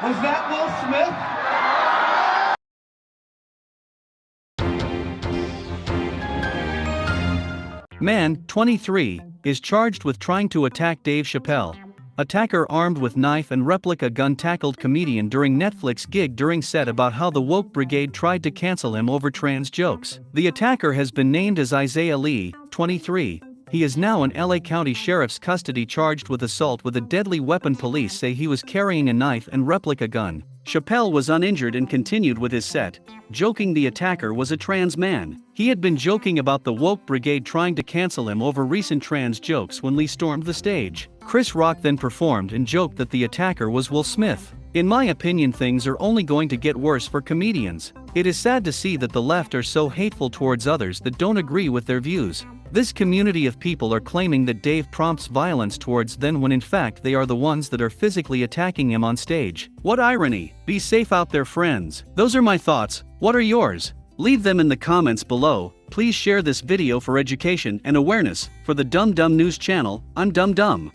Was that Will Smith? Man, 23, is charged with trying to attack Dave Chappelle. Attacker armed with knife and replica gun tackled comedian during Netflix gig during set about how the woke brigade tried to cancel him over trans jokes. The attacker has been named as Isaiah Lee, 23. He is now in LA County Sheriff's custody charged with assault with a deadly weapon. Police say he was carrying a knife and replica gun. Chappelle was uninjured and continued with his set, joking the attacker was a trans man. He had been joking about the woke brigade trying to cancel him over recent trans jokes when Lee stormed the stage. Chris Rock then performed and joked that the attacker was Will Smith. In my opinion, things are only going to get worse for comedians. It is sad to see that the left are so hateful towards others that don't agree with their views. This community of people are claiming that Dave prompts violence towards them when in fact they are the ones that are physically attacking him on stage. What irony! Be safe out there, friends. Those are my thoughts. What are yours? Leave them in the comments below. Please share this video for education and awareness. For the Dumb Dumb News channel, I'm Dumb Dumb.